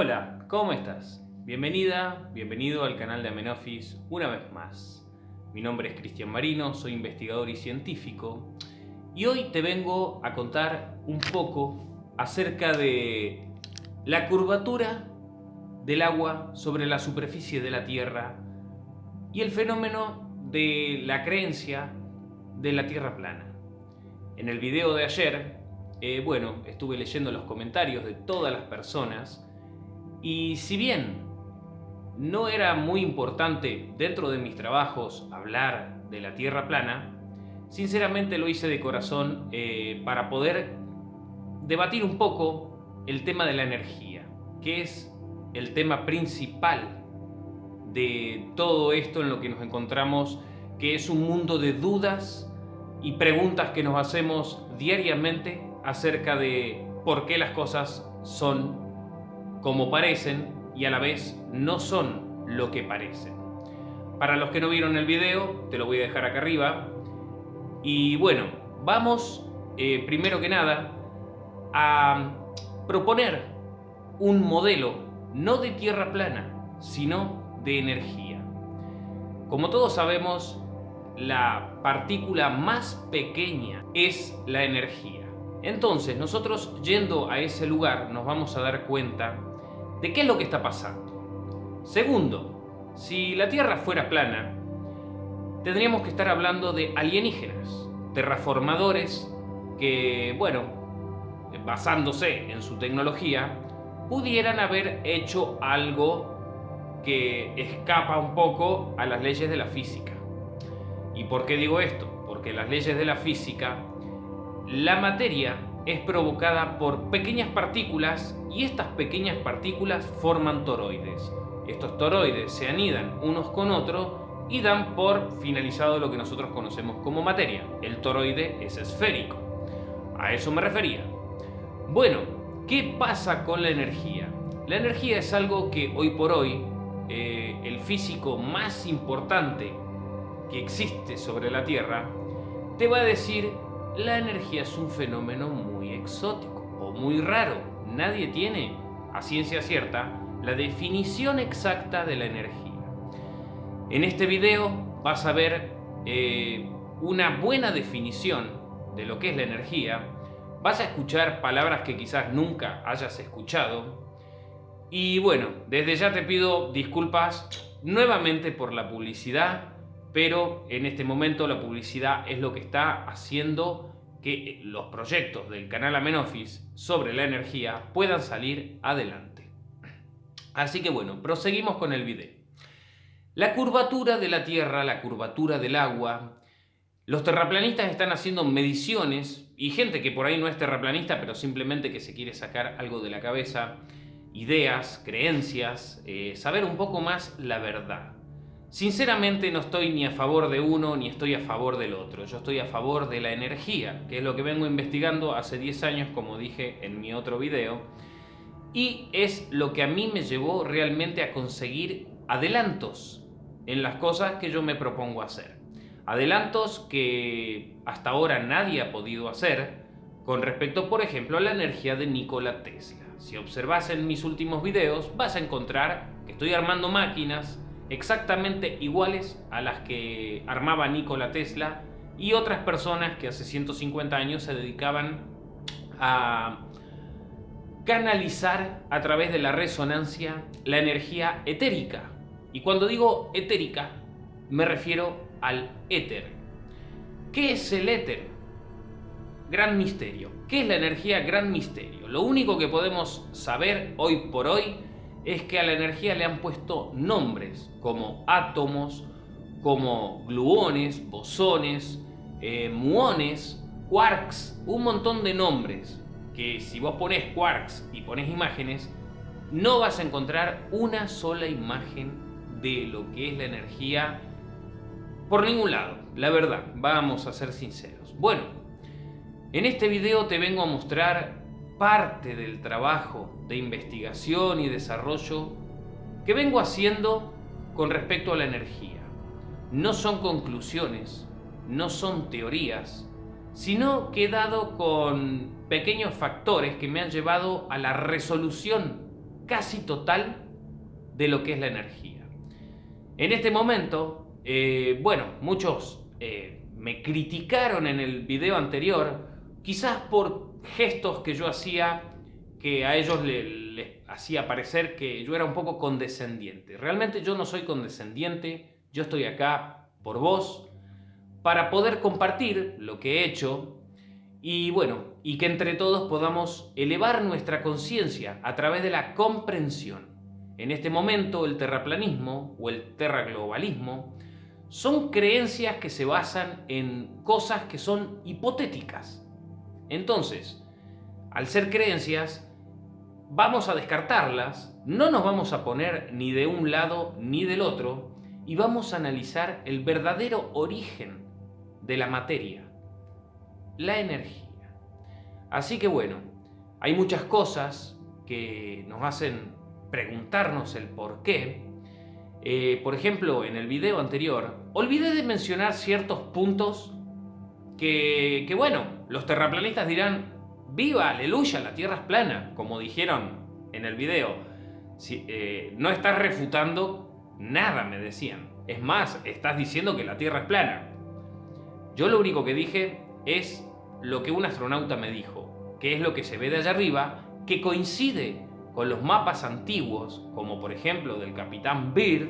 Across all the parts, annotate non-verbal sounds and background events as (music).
Hola, ¿cómo estás? Bienvenida, bienvenido al canal de Amenofis una vez más. Mi nombre es Cristian Marino, soy investigador y científico y hoy te vengo a contar un poco acerca de la curvatura del agua sobre la superficie de la Tierra y el fenómeno de la creencia de la Tierra plana. En el video de ayer, eh, bueno, estuve leyendo los comentarios de todas las personas y si bien no era muy importante dentro de mis trabajos hablar de la Tierra plana, sinceramente lo hice de corazón eh, para poder debatir un poco el tema de la energía, que es el tema principal de todo esto en lo que nos encontramos, que es un mundo de dudas y preguntas que nos hacemos diariamente acerca de por qué las cosas son como parecen y a la vez no son lo que parecen. Para los que no vieron el video, te lo voy a dejar acá arriba. Y bueno, vamos eh, primero que nada a proponer un modelo no de tierra plana, sino de energía. Como todos sabemos, la partícula más pequeña es la energía. Entonces, nosotros yendo a ese lugar nos vamos a dar cuenta de qué es lo que está pasando. Segundo, si la Tierra fuera plana, tendríamos que estar hablando de alienígenas, terraformadores que, bueno, basándose en su tecnología, pudieran haber hecho algo que escapa un poco a las leyes de la física. ¿Y por qué digo esto? Porque las leyes de la física, la materia es provocada por pequeñas partículas y estas pequeñas partículas forman toroides. Estos toroides se anidan unos con otros y dan por finalizado lo que nosotros conocemos como materia. El toroide es esférico. A eso me refería. Bueno, ¿qué pasa con la energía? La energía es algo que hoy por hoy eh, el físico más importante que existe sobre la Tierra te va a decir la energía es un fenómeno muy exótico o muy raro. Nadie tiene, a ciencia cierta, la definición exacta de la energía. En este video vas a ver eh, una buena definición de lo que es la energía, vas a escuchar palabras que quizás nunca hayas escuchado y bueno, desde ya te pido disculpas nuevamente por la publicidad pero en este momento la publicidad es lo que está haciendo que los proyectos del canal Amenofis sobre la energía puedan salir adelante. Así que bueno, proseguimos con el video. La curvatura de la Tierra, la curvatura del agua, los terraplanistas están haciendo mediciones y gente que por ahí no es terraplanista pero simplemente que se quiere sacar algo de la cabeza, ideas, creencias, eh, saber un poco más la verdad. Sinceramente no estoy ni a favor de uno ni estoy a favor del otro. Yo estoy a favor de la energía, que es lo que vengo investigando hace 10 años, como dije en mi otro video. Y es lo que a mí me llevó realmente a conseguir adelantos en las cosas que yo me propongo hacer. Adelantos que hasta ahora nadie ha podido hacer con respecto, por ejemplo, a la energía de Nikola Tesla. Si observas en mis últimos videos, vas a encontrar que estoy armando máquinas exactamente iguales a las que armaba Nikola Tesla y otras personas que hace 150 años se dedicaban a canalizar a través de la resonancia la energía etérica. Y cuando digo etérica, me refiero al éter. ¿Qué es el éter? Gran misterio. ¿Qué es la energía? Gran misterio. Lo único que podemos saber hoy por hoy es que a la energía le han puesto nombres como átomos, como gluones, bosones, eh, muones, quarks, un montón de nombres que si vos pones quarks y pones imágenes, no vas a encontrar una sola imagen de lo que es la energía por ningún lado, la verdad, vamos a ser sinceros. Bueno, en este video te vengo a mostrar parte del trabajo de investigación y desarrollo que vengo haciendo con respecto a la energía. No son conclusiones, no son teorías, sino que he dado con pequeños factores que me han llevado a la resolución casi total de lo que es la energía. En este momento, eh, bueno, muchos eh, me criticaron en el video anterior, quizás por gestos que yo hacía que a ellos les hacía parecer que yo era un poco condescendiente. Realmente yo no soy condescendiente, yo estoy acá por vos, para poder compartir lo que he hecho y bueno, y que entre todos podamos elevar nuestra conciencia a través de la comprensión. En este momento el terraplanismo o el terraglobalismo son creencias que se basan en cosas que son hipotéticas. Entonces, al ser creencias, vamos a descartarlas, no nos vamos a poner ni de un lado ni del otro y vamos a analizar el verdadero origen de la materia, la energía. Así que bueno, hay muchas cosas que nos hacen preguntarnos el por qué. Eh, por ejemplo, en el video anterior, olvidé de mencionar ciertos puntos que, bueno, los terraplanistas dirán, viva, aleluya, la Tierra es plana, como dijeron en el video. Si, eh, no estás refutando nada, me decían. Es más, estás diciendo que la Tierra es plana. Yo lo único que dije es lo que un astronauta me dijo, que es lo que se ve de allá arriba, que coincide con los mapas antiguos, como por ejemplo del Capitán Beard,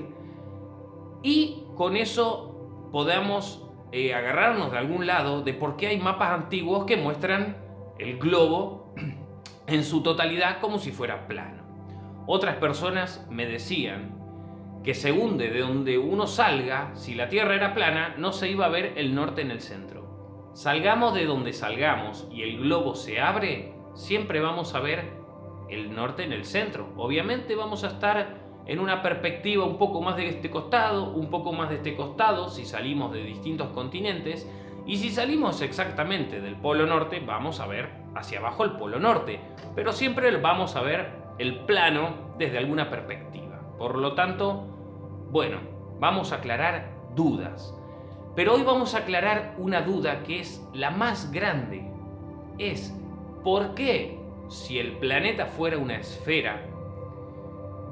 y con eso podamos eh, agarrarnos de algún lado de por qué hay mapas antiguos que muestran el globo (clears throat) en su totalidad como si fuera plano. Otras personas me decían que según de donde uno salga, si la Tierra era plana, no se iba a ver el norte en el centro. Salgamos de donde salgamos y el globo se abre, siempre vamos a ver el norte en el centro. Obviamente vamos a estar en una perspectiva un poco más de este costado, un poco más de este costado, si salimos de distintos continentes, y si salimos exactamente del polo norte, vamos a ver hacia abajo el polo norte, pero siempre vamos a ver el plano desde alguna perspectiva. Por lo tanto, bueno, vamos a aclarar dudas. Pero hoy vamos a aclarar una duda que es la más grande. Es, ¿por qué si el planeta fuera una esfera,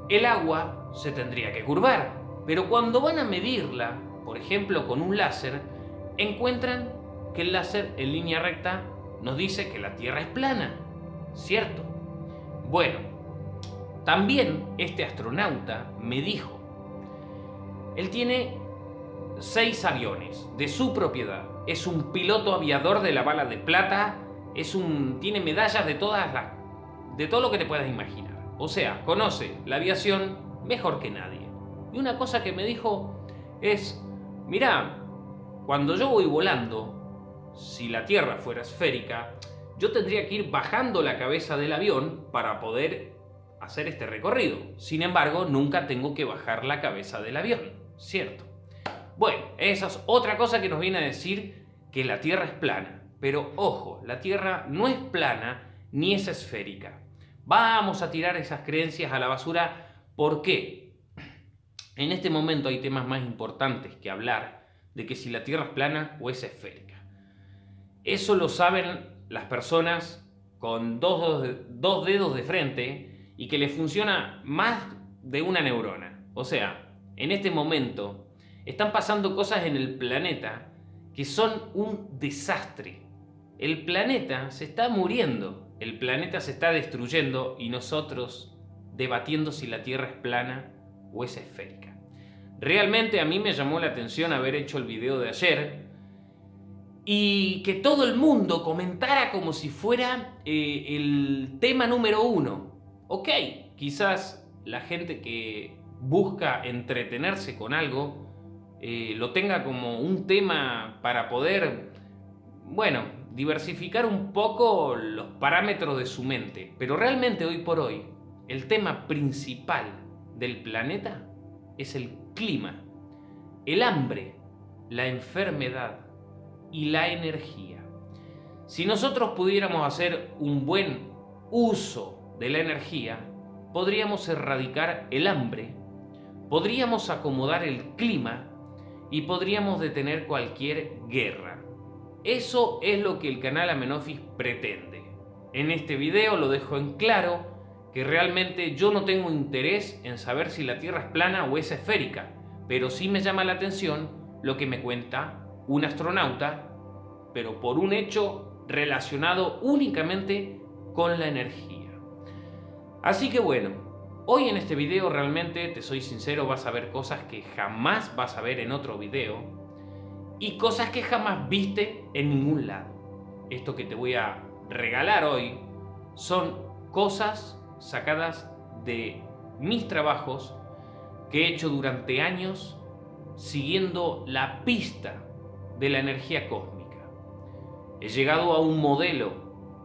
el agua se tendría que curvar? Pero cuando van a medirla, por ejemplo con un láser, encuentran que el láser en línea recta nos dice que la Tierra es plana. ¿Cierto? Bueno, también este astronauta me dijo, él tiene seis aviones de su propiedad, es un piloto aviador de la bala de plata, es un, tiene medallas de todas las, de todo lo que te puedas imaginar. O sea, conoce la aviación mejor que nadie. Y una cosa que me dijo es, mira, cuando yo voy volando, si la Tierra fuera esférica, yo tendría que ir bajando la cabeza del avión para poder hacer este recorrido. Sin embargo, nunca tengo que bajar la cabeza del avión, ¿cierto? Bueno, esa es otra cosa que nos viene a decir que la Tierra es plana. Pero ojo, la Tierra no es plana ni es esférica. Vamos a tirar esas creencias a la basura. ¿Por qué? En este momento hay temas más importantes que hablar de que si la Tierra es plana o es esférica. Eso lo saben las personas con dos, dedos de frente y que les funciona más de una neurona. O sea, en este momento están pasando cosas en el planeta que son un desastre. El planeta se está muriendo, el planeta se está destruyendo y nosotros debatiendo si la Tierra es plana o es esférica. Realmente a mí me llamó la atención haber hecho el video de ayer y que todo el mundo comentara como si fuera eh, el tema número uno. Ok, quizás la gente que busca entretenerse con algo eh, lo tenga como un tema para poder, bueno, diversificar un poco los parámetros de su mente. Pero realmente hoy por hoy, el tema principal del planeta es el clima, el hambre, la enfermedad y la energía. Si nosotros pudiéramos hacer un buen uso de la energía, podríamos erradicar el hambre, podríamos acomodar el clima y podríamos detener cualquier guerra. Eso es lo que el canal Amenofis pretende. En este video lo dejo en claro que realmente yo no tengo interés en saber si la Tierra es plana o es esférica, pero sí me llama la atención lo que me cuenta un astronauta, pero por un hecho relacionado únicamente con la energía. Así que bueno, hoy en este video realmente, te soy sincero, vas a ver cosas que jamás vas a ver en otro video y cosas que jamás viste en ningún lado. Esto que te voy a regalar hoy son cosas sacadas de mis trabajos que he hecho durante años siguiendo la pista de la energía cósmica. He llegado a un modelo,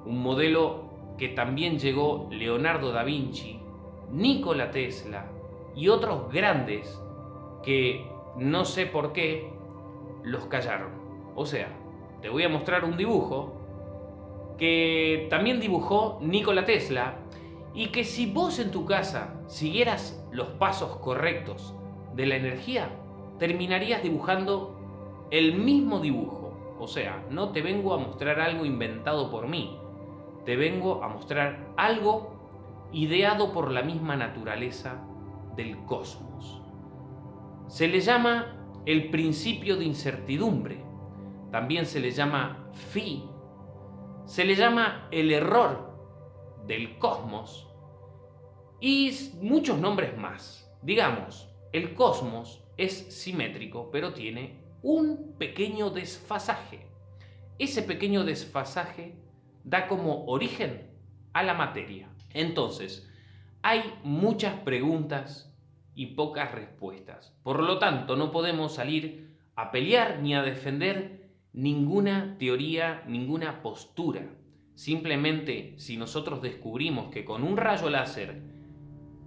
un modelo que también llegó Leonardo da Vinci, Nikola Tesla y otros grandes que no sé por qué los callaron. O sea, te voy a mostrar un dibujo que también dibujó Nikola Tesla y que si vos en tu casa siguieras los pasos correctos de la energía, terminarías dibujando el mismo dibujo. O sea, no te vengo a mostrar algo inventado por mí, te vengo a mostrar algo ideado por la misma naturaleza del cosmos. Se le llama el principio de incertidumbre, también se le llama phi, se le llama el error del cosmos y muchos nombres más. Digamos, el cosmos es simétrico, pero tiene un pequeño desfasaje. Ese pequeño desfasaje da como origen a la materia. Entonces, hay muchas preguntas y pocas respuestas. Por lo tanto, no podemos salir a pelear ni a defender ninguna teoría, ninguna postura. Simplemente si nosotros descubrimos que con un rayo láser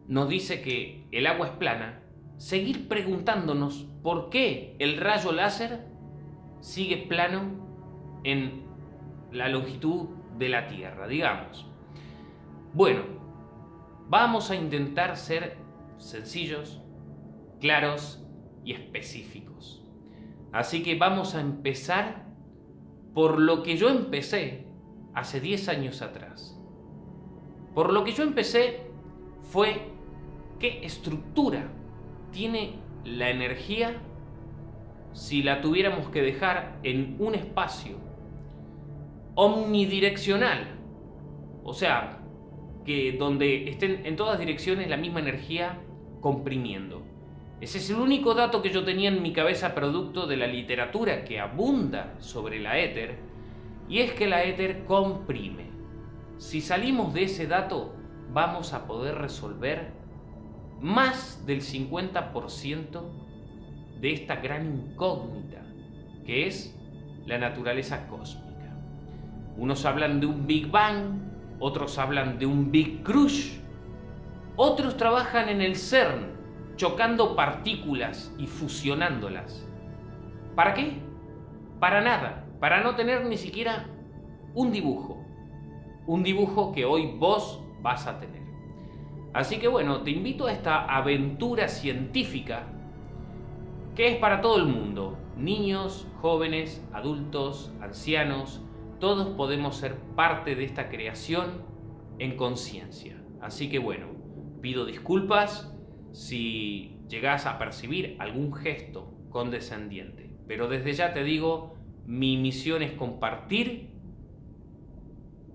nos dice que el agua es plana, seguir preguntándonos por qué el rayo láser sigue plano en la longitud de la Tierra, digamos. Bueno, vamos a intentar ser sencillos, claros y específicos. Así que vamos a empezar por lo que yo empecé hace 10 años atrás. Por lo que yo empecé fue qué estructura tiene la energía si la tuviéramos que dejar en un espacio omnidireccional. O sea, que donde estén en todas direcciones la misma energía comprimiendo. Ese es el único dato que yo tenía en mi cabeza producto de la literatura que abunda sobre la éter, y es que la éter comprime. Si salimos de ese dato, vamos a poder resolver más del 50% de esta gran incógnita que es la naturaleza cósmica. Unos hablan de un Big Bang, otros hablan de un Big Crush, otros trabajan en el CERN, chocando partículas y fusionándolas. ¿Para qué? Para nada, para no tener ni siquiera un dibujo. Un dibujo que hoy vos vas a tener. Así que bueno, te invito a esta aventura científica que es para todo el mundo. Niños, jóvenes, adultos, ancianos, todos podemos ser parte de esta creación en conciencia. Así que bueno, pido disculpas si llegas a percibir algún gesto condescendiente. Pero desde ya te digo, mi misión es compartir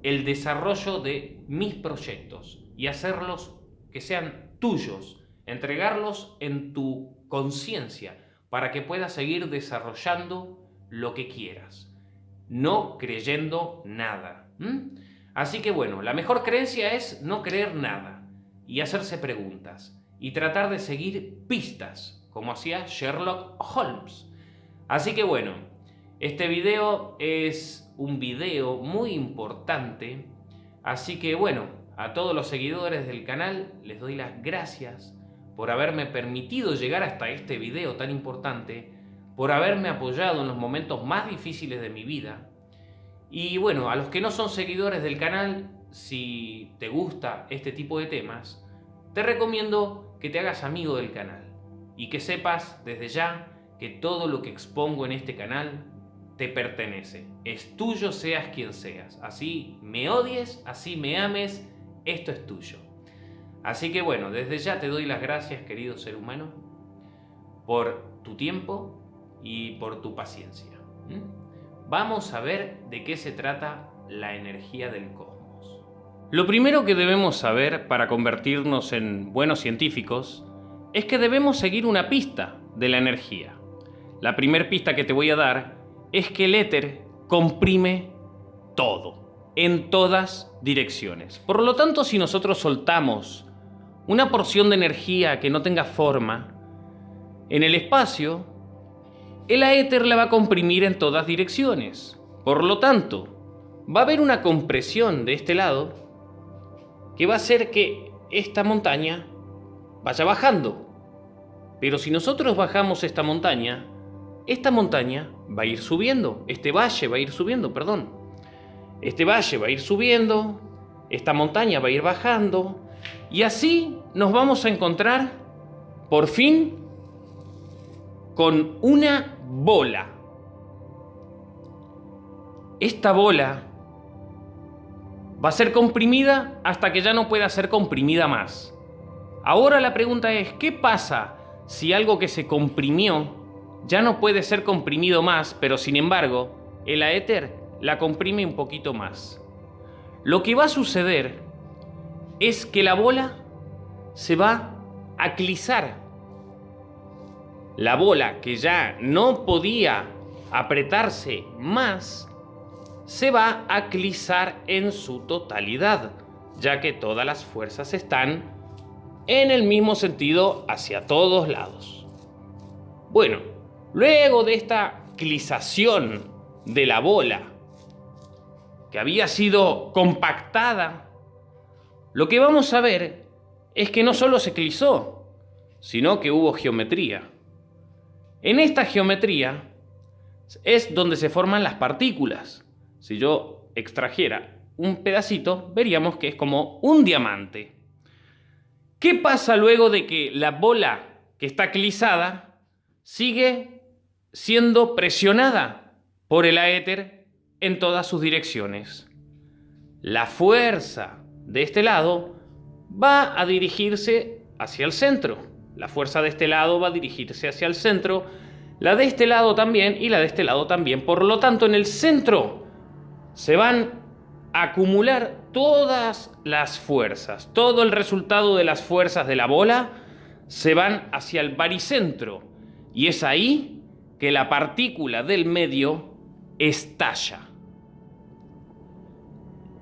el desarrollo de mis proyectos y hacerlos que sean tuyos, entregarlos en tu conciencia para que puedas seguir desarrollando lo que quieras, no creyendo nada. Así que bueno, la mejor creencia es no creer nada y hacerse preguntas y tratar de seguir pistas, como hacía Sherlock Holmes. Así que bueno, este video es un video muy importante, así que bueno, a todos los seguidores del canal les doy las gracias por haberme permitido llegar hasta este video tan importante, por haberme apoyado en los momentos más difíciles de mi vida. Y bueno, a los que no son seguidores del canal, si te gusta este tipo de temas, te recomiendo que te hagas amigo del canal y que sepas desde ya que todo lo que expongo en este canal te pertenece. Es tuyo seas quien seas. Así me odies, así me ames, esto es tuyo. Así que bueno, desde ya te doy las gracias, querido ser humano, por tu tiempo y por tu paciencia. Vamos a ver de qué se trata la energía del cosmos. Lo primero que debemos saber para convertirnos en buenos científicos es que debemos seguir una pista de la energía. La primera pista que te voy a dar es que el éter comprime todo, en todas direcciones. Por lo tanto, si nosotros soltamos una porción de energía que no tenga forma en el espacio, el éter la va a comprimir en todas direcciones. Por lo tanto, va a haber una compresión de este lado que va a hacer que esta montaña vaya bajando. Pero si nosotros bajamos esta montaña, esta montaña va a ir subiendo, este valle va a ir subiendo, perdón. Este valle va a ir subiendo, esta montaña va a ir bajando, y así nos vamos a encontrar, por fin, con una bola. Esta bola va a ser comprimida hasta que ya no pueda ser comprimida más. Ahora la pregunta es, ¿qué pasa si algo que se comprimió ya no puede ser comprimido más, pero sin embargo, el aéter la comprime un poquito más? Lo que va a suceder es que la bola se va a clisar. La bola que ya no podía apretarse más, se va a clisar en su totalidad, ya que todas las fuerzas están en el mismo sentido hacia todos lados. Bueno, luego de esta clisación de la bola, que había sido compactada lo que vamos a ver es que no solo se clisó, sino que hubo geometría. En esta geometría es donde se forman las partículas. Si yo extrajera un pedacito, veríamos que es como un diamante. ¿Qué pasa luego de que la bola que está clisada sigue siendo presionada por el aéter en todas sus direcciones? La fuerza de este lado va a dirigirse hacia el centro. La fuerza de este lado va a dirigirse hacia el centro, la de este lado también y la de este lado también. Por lo tanto, en el centro se van a acumular todas las fuerzas. Todo el resultado de las fuerzas de la bola se van hacia el baricentro. Y es ahí que la partícula del medio estalla.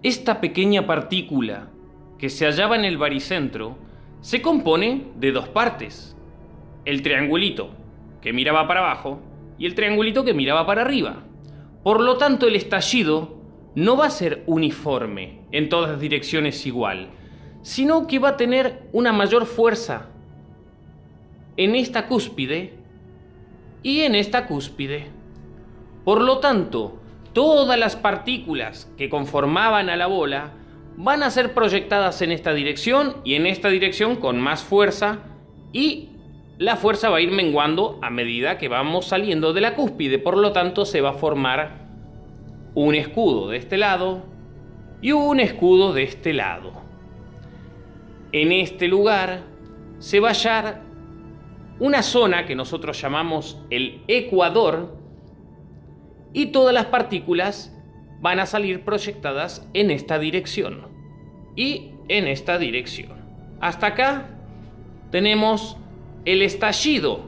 Esta pequeña partícula que se hallaba en el baricentro se compone de dos partes. El triangulito que miraba para abajo y el triangulito que miraba para arriba. Por lo tanto, el estallido no va a ser uniforme en todas direcciones igual, sino que va a tener una mayor fuerza en esta cúspide y en esta cúspide. Por lo tanto, todas las partículas que conformaban a la bola van a ser proyectadas en esta dirección y en esta dirección con más fuerza y la fuerza va a ir menguando a medida que vamos saliendo de la cúspide, por lo tanto se va a formar un escudo de este lado y un escudo de este lado. En este lugar se va a hallar una zona que nosotros llamamos el ecuador y todas las partículas van a salir proyectadas en esta dirección y en esta dirección. Hasta acá tenemos el estallido,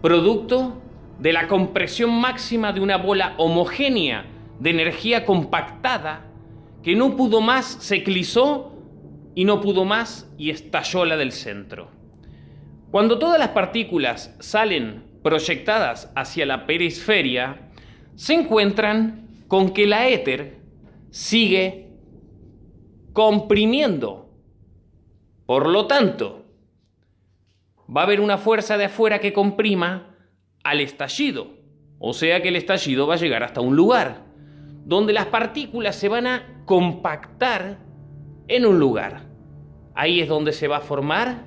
producto de la compresión máxima de una bola homogénea de energía compactada que no pudo más, se clisó y no pudo más y estalló la del centro. Cuando todas las partículas salen proyectadas hacia la perisferia, se encuentran con que la éter sigue comprimiendo. Por lo tanto, va a haber una fuerza de afuera que comprima al estallido. O sea que el estallido va a llegar hasta un lugar donde las partículas se van a compactar en un lugar. Ahí es donde se va a formar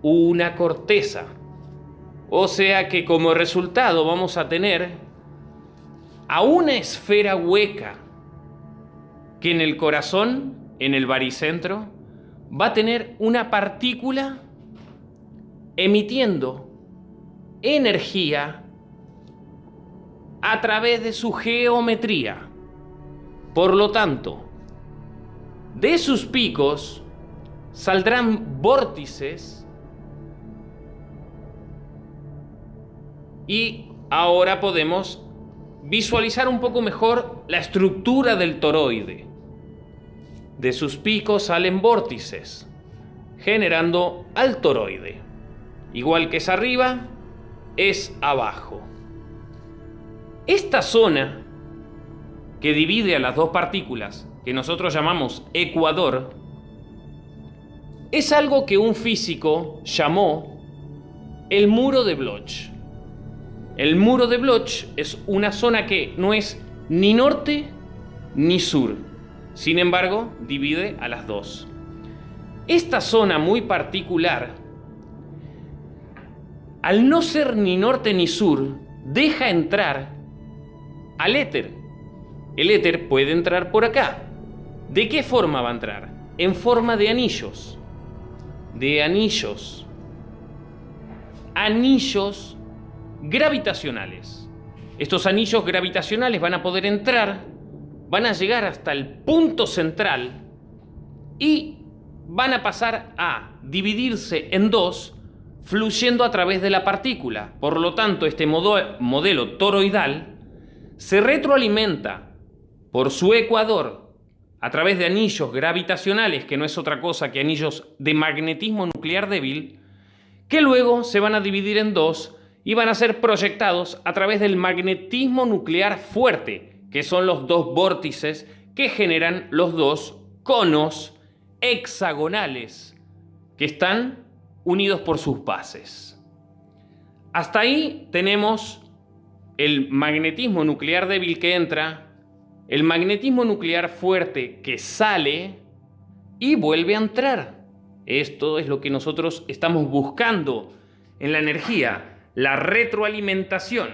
una corteza. O sea que como resultado vamos a tener a una esfera hueca que en el corazón, en el baricentro, va a tener una partícula emitiendo energía a través de su geometría. Por lo tanto, de sus picos saldrán vórtices y ahora podemos visualizar un poco mejor la estructura del toroide. De sus picos salen vórtices, generando al toroide. Igual que es arriba, es abajo. Esta zona que divide a las dos partículas, que nosotros llamamos ecuador, es algo que un físico llamó el muro de Bloch. El muro de Bloch es una zona que no es ni norte ni sur. Sin embargo, divide a las dos. Esta zona muy particular, al no ser ni norte ni sur, deja entrar al éter. El éter puede entrar por acá. ¿De qué forma va a entrar? En forma de anillos. De anillos. Anillos gravitacionales. Estos anillos gravitacionales van a poder entrar, van a llegar hasta el punto central y van a pasar a dividirse en dos fluyendo a través de la partícula. Por lo tanto, este modelo toroidal se retroalimenta por su ecuador a través de anillos gravitacionales, que no es otra cosa que anillos de magnetismo nuclear débil, que luego se van a dividir en dos y van a ser proyectados a través del magnetismo nuclear fuerte, que son los dos vórtices que generan los dos conos hexagonales que están unidos por sus bases. Hasta ahí tenemos el magnetismo nuclear débil que entra, el magnetismo nuclear fuerte que sale y vuelve a entrar. Esto es lo que nosotros estamos buscando en la energía, la retroalimentación.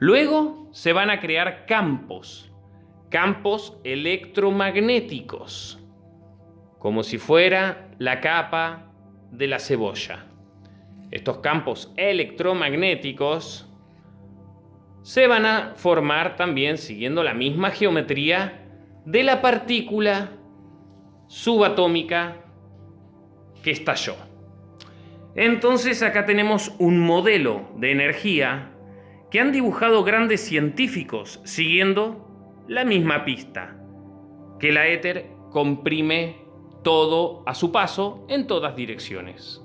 Luego se van a crear campos, campos electromagnéticos, como si fuera la capa de la cebolla. Estos campos electromagnéticos se van a formar también siguiendo la misma geometría de la partícula subatómica que estalló. Entonces acá tenemos un modelo de energía que han dibujado grandes científicos siguiendo la misma pista, que la éter comprime todo a su paso en todas direcciones.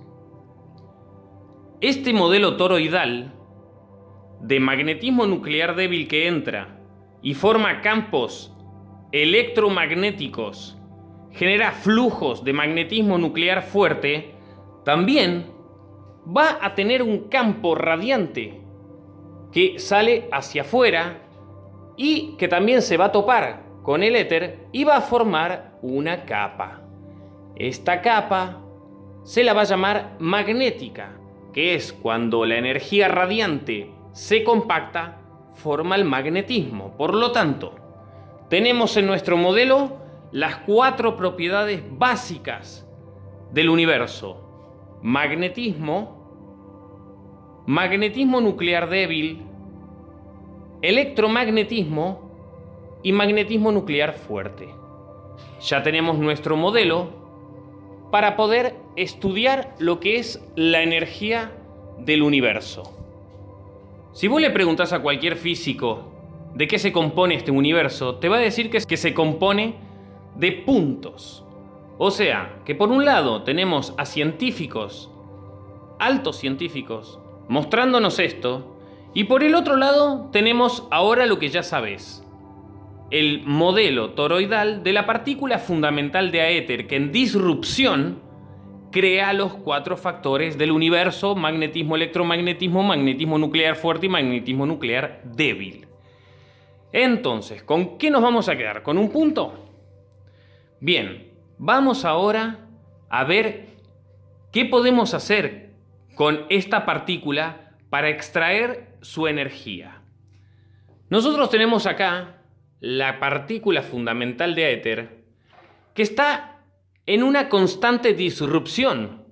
Este modelo toroidal de magnetismo nuclear débil que entra y forma campos electromagnéticos, genera flujos de magnetismo nuclear fuerte, también va a tener un campo radiante que sale hacia afuera y que también se va a topar con el éter y va a formar una capa. Esta capa se la va a llamar magnética, que es cuando la energía radiante se compacta, forma el magnetismo. Por lo tanto, tenemos en nuestro modelo las cuatro propiedades básicas del universo magnetismo, magnetismo nuclear débil, electromagnetismo y magnetismo nuclear fuerte. Ya tenemos nuestro modelo para poder estudiar lo que es la energía del universo. Si vos le preguntás a cualquier físico de qué se compone este universo, te va a decir que, que se compone de puntos. O sea, que por un lado tenemos a científicos, altos científicos, mostrándonos esto, y por el otro lado tenemos ahora lo que ya sabes, el modelo toroidal de la partícula fundamental de aéter que en disrupción crea los cuatro factores del universo, magnetismo, electromagnetismo, magnetismo nuclear fuerte y magnetismo nuclear débil. Entonces, ¿con qué nos vamos a quedar? ¿Con un punto? Bien, Vamos ahora a ver qué podemos hacer con esta partícula para extraer su energía. Nosotros tenemos acá la partícula fundamental de éter que está en una constante disrupción.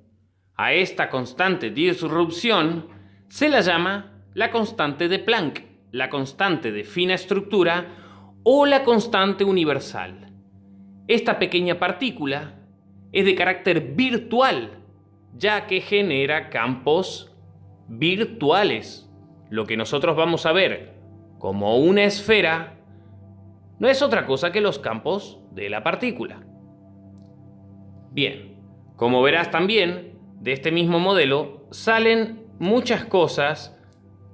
A esta constante disrupción se la llama la constante de Planck, la constante de fina estructura o la constante universal. Esta pequeña partícula es de carácter virtual, ya que genera campos virtuales. Lo que nosotros vamos a ver como una esfera no es otra cosa que los campos de la partícula. Bien, como verás también, de este mismo modelo salen muchas cosas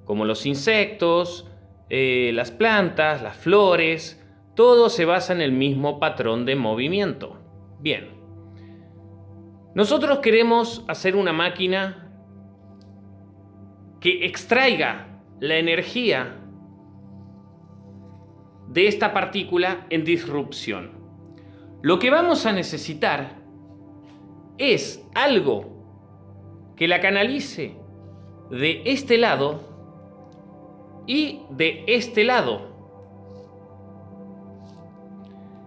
como los insectos, eh, las plantas, las flores, todo se basa en el mismo patrón de movimiento. Bien, nosotros queremos hacer una máquina que extraiga la energía de esta partícula en disrupción. Lo que vamos a necesitar es algo que la canalice de este lado y de este lado.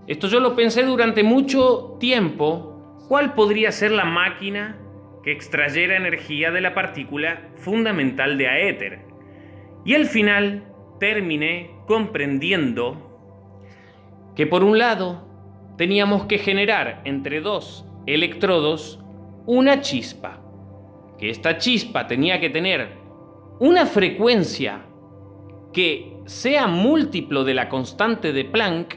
Esto yo lo pensé durante mucho tiempo, cuál podría ser la máquina que extrayera energía de la partícula fundamental de aéter. Y al final terminé comprendiendo que por un lado teníamos que generar entre dos electrodos una chispa, que esta chispa tenía que tener una frecuencia que sea múltiplo de la constante de Planck,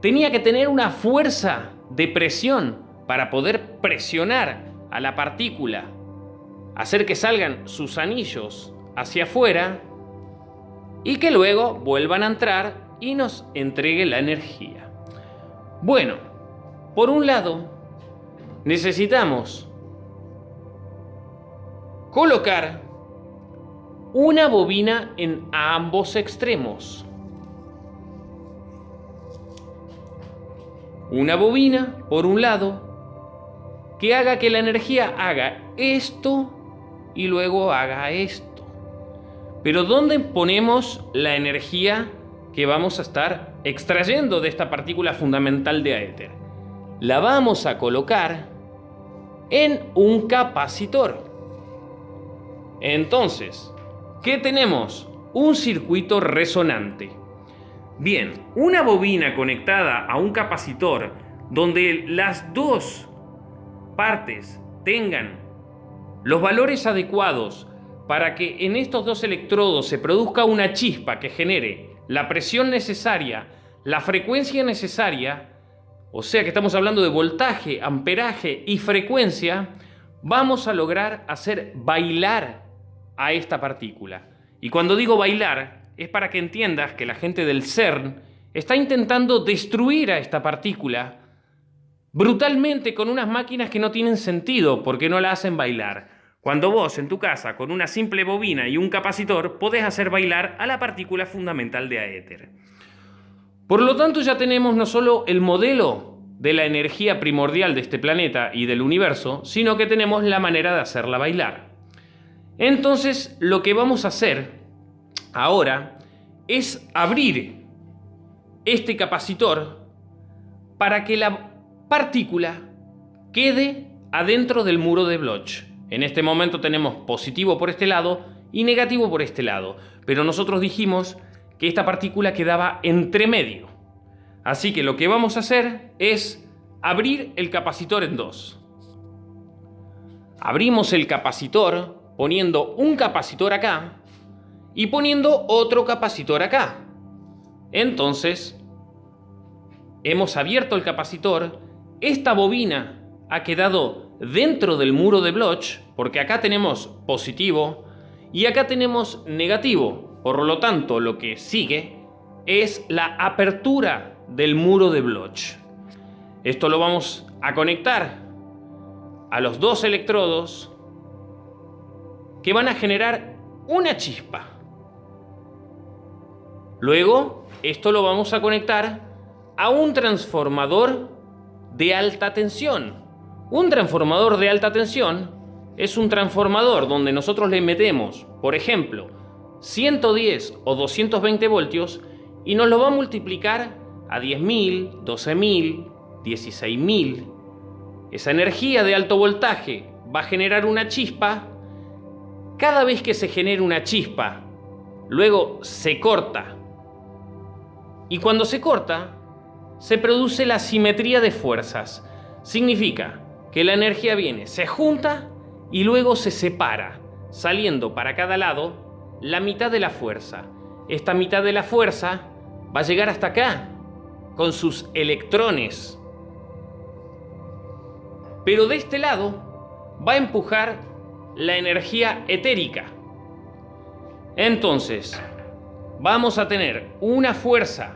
tenía que tener una fuerza de presión para poder presionar a la partícula, hacer que salgan sus anillos hacia afuera y que luego vuelvan a entrar y nos entregue la energía. Bueno, por un lado, necesitamos colocar una bobina en ambos extremos. Una bobina, por un lado, que haga que la energía haga esto y luego haga esto. Pero ¿dónde ponemos la energía que vamos a estar extrayendo de esta partícula fundamental de éter? La vamos a colocar en un capacitor. Entonces, ¿qué tenemos? Un circuito resonante. Bien, una bobina conectada a un capacitor donde las dos partes tengan los valores adecuados para que en estos dos electrodos se produzca una chispa que genere la presión necesaria, la frecuencia necesaria, o sea que estamos hablando de voltaje, amperaje y frecuencia, vamos a lograr hacer bailar a esta partícula. Y cuando digo bailar, es para que entiendas que la gente del CERN está intentando destruir a esta partícula brutalmente con unas máquinas que no tienen sentido porque no la hacen bailar. Cuando vos en tu casa con una simple bobina y un capacitor podés hacer bailar a la partícula fundamental de aéter. Por lo tanto ya tenemos no solo el modelo de la energía primordial de este planeta y del universo, sino que tenemos la manera de hacerla bailar. Entonces lo que vamos a hacer ahora es abrir este capacitor para que la partícula quede adentro del muro de Bloch. En este momento tenemos positivo por este lado y negativo por este lado, pero nosotros dijimos que esta partícula quedaba entre medio. Así que lo que vamos a hacer es abrir el capacitor en dos. Abrimos el capacitor poniendo un capacitor acá y poniendo otro capacitor acá. Entonces, hemos abierto el capacitor, esta bobina ha quedado dentro del muro de Bloch, porque acá tenemos positivo y acá tenemos negativo. Por lo tanto, lo que sigue es la apertura del muro de Bloch. Esto lo vamos a conectar a los dos electrodos que van a generar una chispa. Luego, esto lo vamos a conectar a un transformador de alta tensión. Un transformador de alta tensión es un transformador donde nosotros le metemos, por ejemplo, 110 o 220 voltios y nos lo va a multiplicar a 10.000, 12.000, 16.000. esa energía de alto voltaje va a generar una chispa. Cada vez que se genera una chispa, luego se corta. Y cuando se corta, se produce la simetría de fuerzas. Significa que la energía viene, se junta y luego se separa, saliendo para cada lado la mitad de la fuerza. Esta mitad de la fuerza va a llegar hasta acá, con sus electrones. Pero de este lado va a empujar la energía etérica. Entonces, vamos a tener una fuerza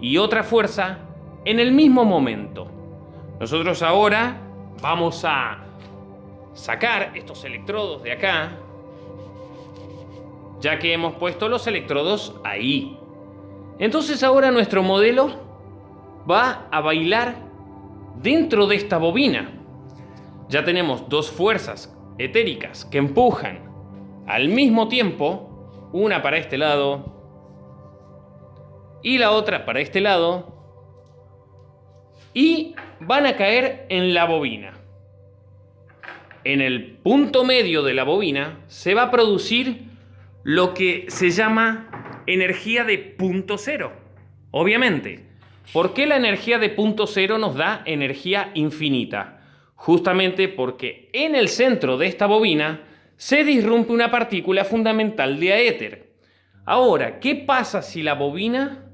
y otra fuerza en el mismo momento. Nosotros ahora vamos a sacar estos electrodos de acá, ya que hemos puesto los electrodos ahí. Entonces ahora nuestro modelo va a bailar dentro de esta bobina. Ya tenemos dos fuerzas etéricas que empujan al mismo tiempo, una para este lado y la otra para este lado, y van a caer en la bobina. En el punto medio de la bobina se va a producir lo que se llama energía de punto cero. Obviamente, ¿por qué la energía de punto cero nos da energía infinita? Justamente porque en el centro de esta bobina se disrumpe una partícula fundamental de éter. Ahora, ¿qué pasa si la bobina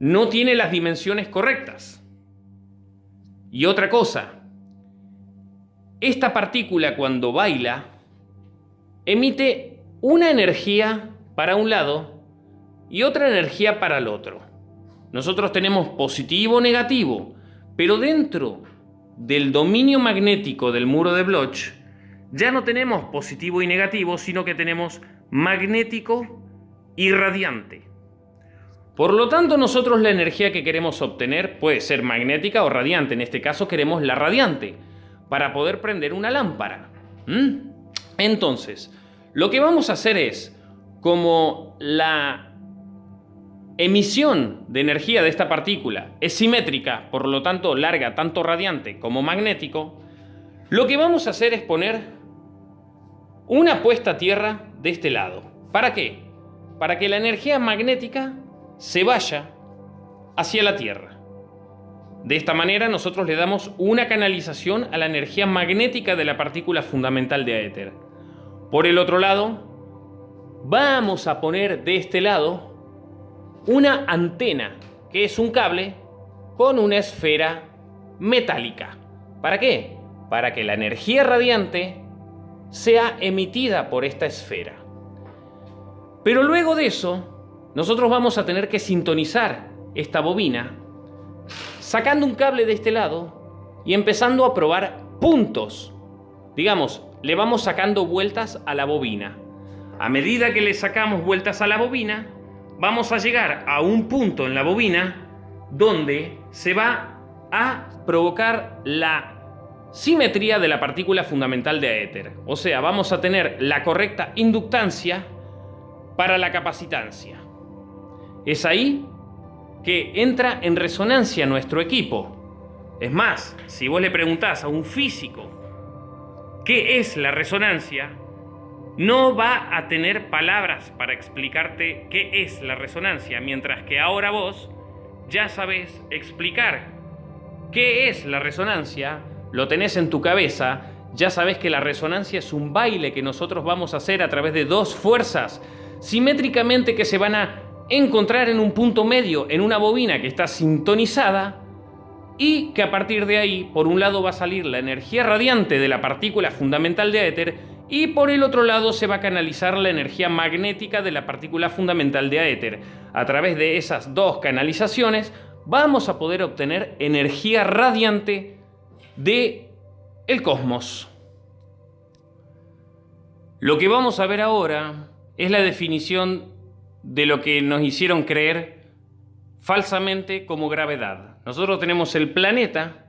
no tiene las dimensiones correctas. Y otra cosa, esta partícula cuando baila emite una energía para un lado y otra energía para el otro. Nosotros tenemos positivo o negativo, pero dentro del dominio magnético del muro de Bloch ya no tenemos positivo y negativo, sino que tenemos magnético y radiante. Por lo tanto, nosotros la energía que queremos obtener puede ser magnética o radiante. En este caso queremos la radiante para poder prender una lámpara. Entonces, lo que vamos a hacer es, como la emisión de energía de esta partícula es simétrica, por lo tanto larga tanto radiante como magnético, lo que vamos a hacer es poner una puesta a tierra de este lado. ¿Para qué? Para que la energía magnética se vaya hacia la Tierra. De esta manera nosotros le damos una canalización a la energía magnética de la partícula fundamental de éter. Por el otro lado, vamos a poner de este lado una antena, que es un cable con una esfera metálica. ¿Para qué? Para que la energía radiante sea emitida por esta esfera. Pero luego de eso, nosotros vamos a tener que sintonizar esta bobina sacando un cable de este lado y empezando a probar puntos. Digamos, le vamos sacando vueltas a la bobina. A medida que le sacamos vueltas a la bobina, vamos a llegar a un punto en la bobina donde se va a provocar la simetría de la partícula fundamental de éter. O sea, vamos a tener la correcta inductancia para la capacitancia. Es ahí que entra en resonancia nuestro equipo. Es más, si vos le preguntás a un físico qué es la resonancia, no va a tener palabras para explicarte qué es la resonancia, mientras que ahora vos ya sabés explicar qué es la resonancia, lo tenés en tu cabeza, ya sabés que la resonancia es un baile que nosotros vamos a hacer a través de dos fuerzas simétricamente que se van a encontrar en un punto medio, en una bobina que está sintonizada y que a partir de ahí, por un lado va a salir la energía radiante de la partícula fundamental de éter y por el otro lado se va a canalizar la energía magnética de la partícula fundamental de éter. A través de esas dos canalizaciones vamos a poder obtener energía radiante de el cosmos. Lo que vamos a ver ahora es la definición de lo que nos hicieron creer falsamente como gravedad. Nosotros tenemos el planeta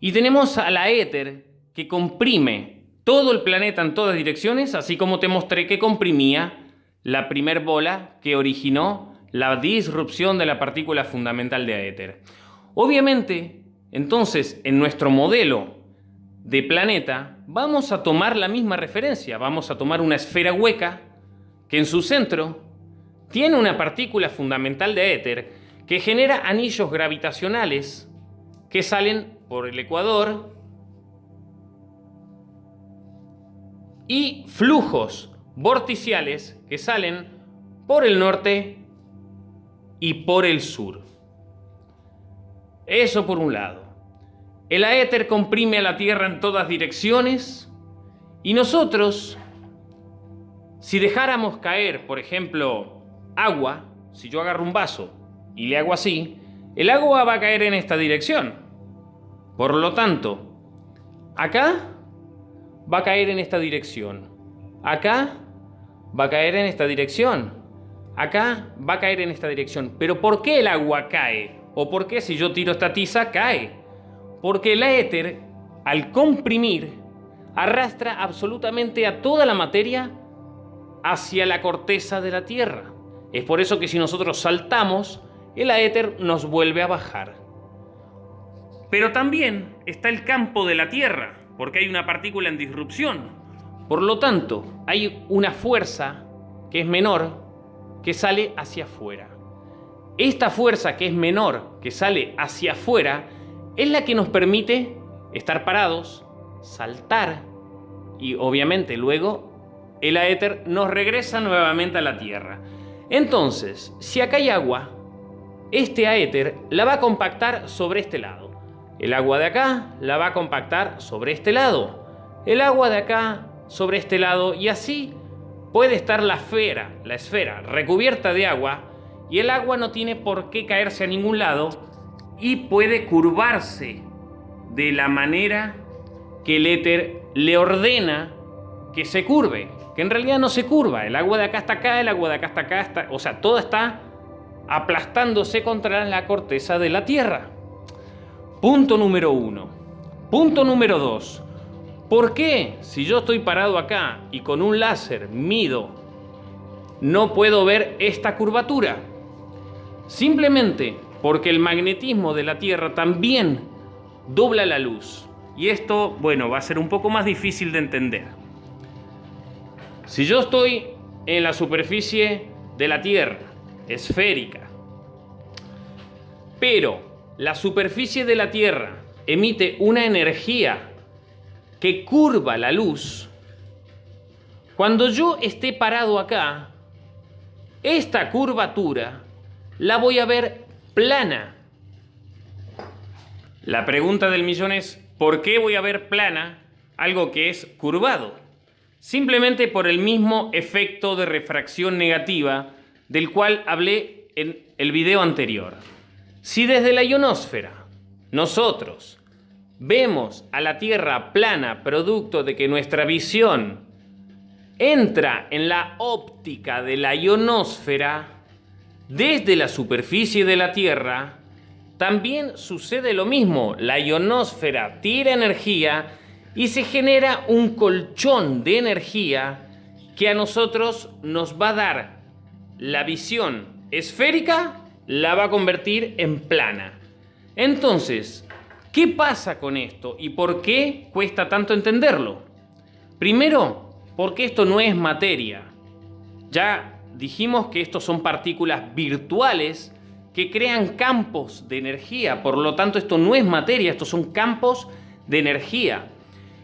y tenemos a la éter que comprime todo el planeta en todas direcciones, así como te mostré que comprimía la primer bola que originó la disrupción de la partícula fundamental de éter. Obviamente, Entonces, en nuestro modelo de planeta, vamos a tomar la misma referencia. Vamos a tomar una esfera hueca que en su centro tiene una partícula fundamental de éter que genera anillos gravitacionales que salen por el ecuador y flujos vorticiales que salen por el norte y por el sur. Eso por un lado. El aéter comprime a la Tierra en todas direcciones y nosotros, si dejáramos caer, por ejemplo, agua, si yo agarro un vaso y le hago así, el agua va a caer en esta dirección. Por lo tanto, acá va a caer en esta dirección. Acá va a caer en esta dirección. Acá va a caer en esta dirección. Pero ¿por qué el agua cae? ¿O por qué si yo tiro esta tiza cae? Porque el éter, al comprimir, arrastra absolutamente a toda la materia hacia la corteza de la Tierra. Es por eso que si nosotros saltamos, el éter nos vuelve a bajar. Pero también está el campo de la Tierra, porque hay una partícula en disrupción. Por lo tanto, hay una fuerza que es menor que sale hacia afuera. Esta fuerza que es menor, que sale hacia afuera, es la que nos permite estar parados, saltar y obviamente luego el aéter nos regresa nuevamente a la Tierra. Entonces, si acá hay agua, este aéter la va a compactar sobre este lado. El agua de acá la va a compactar sobre este lado. El agua de acá sobre este lado y así puede estar la esfera, la esfera recubierta de agua y el agua no tiene por qué caerse a ningún lado y puede curvarse de la manera que el éter le ordena que se curve, que en realidad no se curva, el agua de acá está acá, el agua de acá está acá, o sea, todo está aplastándose contra la corteza de la Tierra. Punto número uno. Punto número dos. ¿Por qué si yo estoy parado acá y con un láser mido, no puedo ver esta curvatura? Simplemente porque el magnetismo de la Tierra también dobla la luz. Y esto, bueno, va a ser un poco más difícil de entender. Si yo estoy en la superficie de la Tierra, esférica, pero la superficie de la Tierra emite una energía que curva la luz, cuando yo esté parado acá, esta curvatura la voy a ver plana. La pregunta del millón es, ¿por qué voy a ver plana algo que es curvado? Simplemente por el mismo efecto de refracción negativa del cual hablé en el video anterior. Si desde la ionosfera nosotros vemos a la Tierra plana producto de que nuestra visión entra en la óptica de la ionosfera, desde la superficie de la Tierra, también sucede lo mismo. La ionosfera tira energía y se genera un colchón de energía que a nosotros nos va a dar la visión esférica la va a convertir en plana. Entonces, ¿qué pasa con esto y por qué cuesta tanto entenderlo? Primero, porque esto no es materia. Ya dijimos que estos son partículas virtuales que crean campos de energía, por lo tanto esto no es materia, estos son campos de energía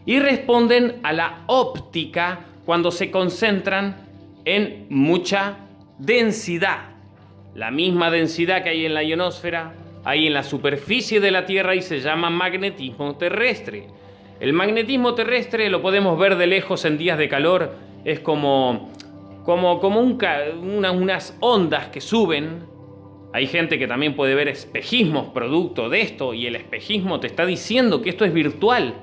y responden a la óptica cuando se concentran en mucha densidad la misma densidad que hay en la ionosfera, hay en la superficie de la Tierra y se llama magnetismo terrestre. El magnetismo terrestre lo podemos ver de lejos en días de calor, es como, como, como unas ondas que suben. Hay gente que también puede ver espejismos producto de esto y el espejismo te está diciendo que esto es virtual,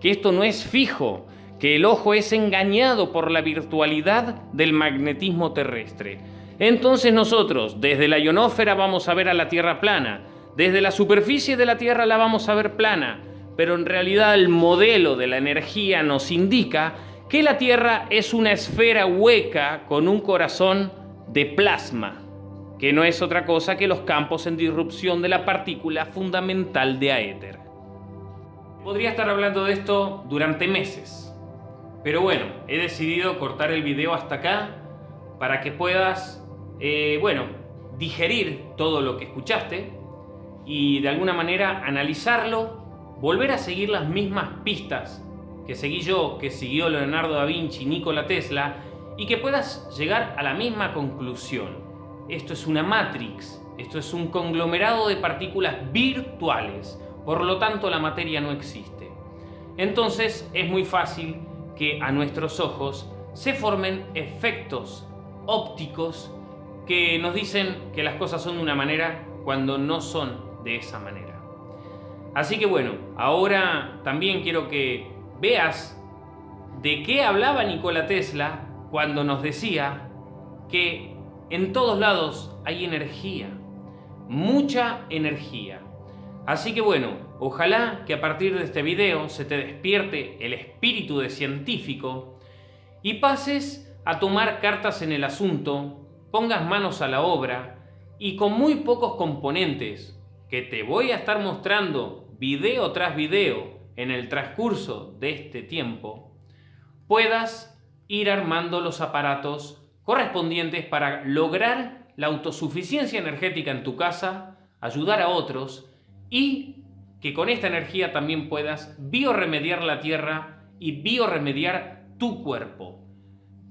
que esto no es fijo, que el ojo es engañado por la virtualidad del magnetismo terrestre. Entonces nosotros desde la ionósfera vamos a ver a la Tierra plana, desde la superficie de la Tierra la vamos a ver plana, pero en realidad el modelo de la energía nos indica que la Tierra es una esfera hueca con un corazón de plasma. que no es otra cosa que los campos en disrupción de la partícula fundamental de aéter. Podría estar hablando de esto durante meses, pero bueno, he decidido cortar el video hasta acá para que puedas, eh, bueno, digerir todo lo que escuchaste y de alguna manera analizarlo, volver a seguir las mismas pistas que seguí yo, que siguió Leonardo da Vinci, Nikola Tesla, y que puedas llegar a la misma conclusión. Esto es una matrix, esto es un conglomerado de partículas virtuales, por lo tanto la materia no existe. Entonces es muy fácil que a nuestros ojos se formen efectos ópticos que nos dicen que las cosas son de una manera cuando no son de esa manera. Así que bueno, ahora también quiero que veas de qué hablaba Nikola Tesla cuando nos decía que en todos lados hay energía, mucha energía. Así que bueno, ojalá que a partir de este video se te despierte el espíritu de científico y pases a tomar cartas en el asunto, pongas manos a la obra y con muy pocos componentes que te voy a estar mostrando video tras video en el transcurso de este tiempo, puedas ir armando los aparatos correspondientes para lograr la autosuficiencia energética en tu casa, ayudar a otros y que con esta energía también puedas bioremediar la tierra y bioremediar tu cuerpo.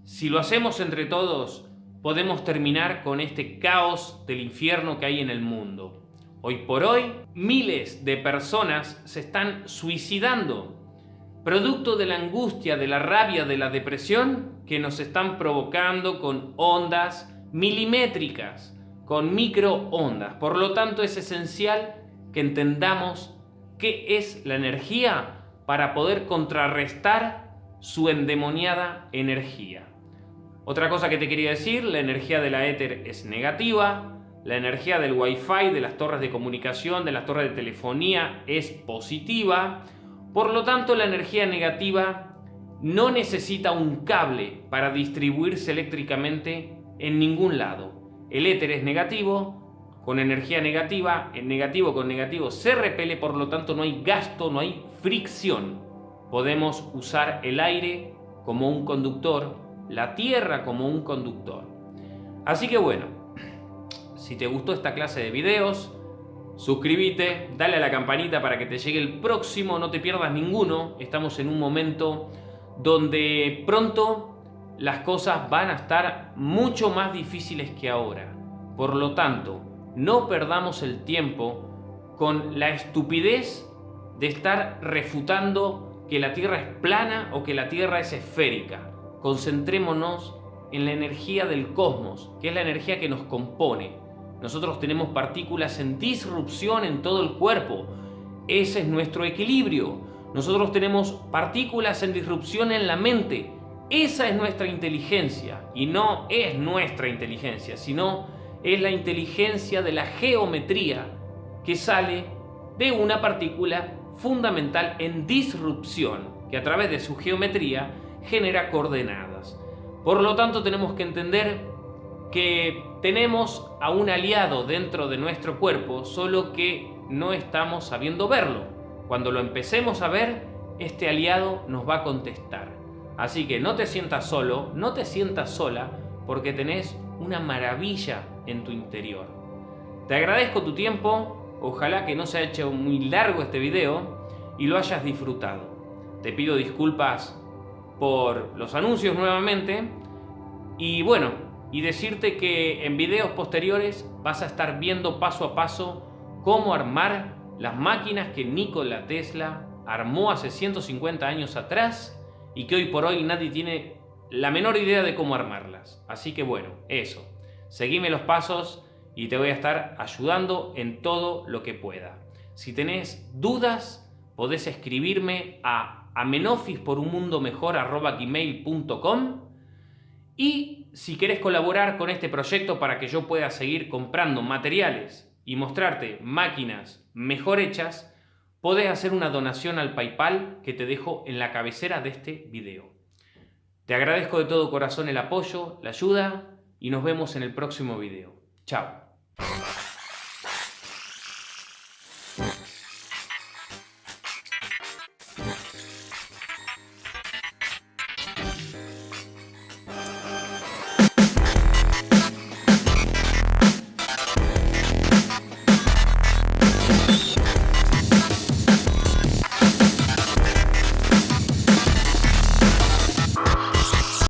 Si lo hacemos entre todos, podemos terminar con este caos del infierno que hay en el mundo. Hoy por hoy, miles de personas se están suicidando, producto de la angustia, de la rabia, de la depresión que nos están provocando con ondas milimétricas, con microondas. Por lo tanto, es esencial que entendamos qué es la energía para poder contrarrestar su endemoniada energía. Otra cosa que te quería decir, la energía de la éter es negativa, la energía del Wi-Fi, de las torres de comunicación, de las torres de telefonía es positiva. Por lo tanto, la energía negativa no necesita un cable para distribuirse eléctricamente en ningún lado. El éter es negativo, con energía negativa, en negativo con negativo se repele, por lo tanto no hay gasto, no hay fricción. Podemos usar el aire como un conductor, la tierra como un conductor. Así que bueno, si te gustó esta clase de videos, suscríbete, dale a la campanita para que te llegue el próximo, no te pierdas ninguno. Estamos en un momento donde pronto las cosas van a estar mucho más difíciles que ahora. Por lo tanto, no perdamos el tiempo con la estupidez de estar refutando que la Tierra es plana o que la Tierra es esférica. Concentrémonos en la energía del cosmos, que es la energía que nos compone. Nosotros tenemos partículas en disrupción en todo el cuerpo. Ese es nuestro equilibrio. Nosotros tenemos partículas en disrupción en la mente. Esa es nuestra inteligencia. Y no es nuestra inteligencia, sino es la inteligencia de la geometría que sale de una partícula fundamental en disrupción, que a través de su geometría genera coordenadas. Por lo tanto, tenemos que entender que tenemos a un aliado dentro de nuestro cuerpo, solo que no estamos sabiendo verlo. Cuando lo empecemos a ver, este aliado nos va a contestar. Así que no te sientas solo, no te sientas sola, porque tenés una maravilla en tu interior. Te agradezco tu tiempo, ojalá que no se haya hecho muy largo este video y lo hayas disfrutado. Te pido disculpas por los anuncios nuevamente y bueno, y decirte que en videos posteriores vas a estar viendo paso a paso cómo armar las máquinas que Nikola Tesla armó hace 150 años atrás y que hoy por hoy nadie tiene la menor idea de cómo armarlas. Así que bueno, eso. Seguime los pasos y te voy a estar ayudando en todo lo que pueda. Si tenés dudas, podés escribirme a amenofisporunmundomejor.com y si querés colaborar con este proyecto para que yo pueda seguir comprando materiales y mostrarte máquinas mejor hechas, podés hacer una donación al PayPal que te dejo en la cabecera de este video. Te agradezco de todo corazón el apoyo, la ayuda y nos vemos en el próximo video. Chao.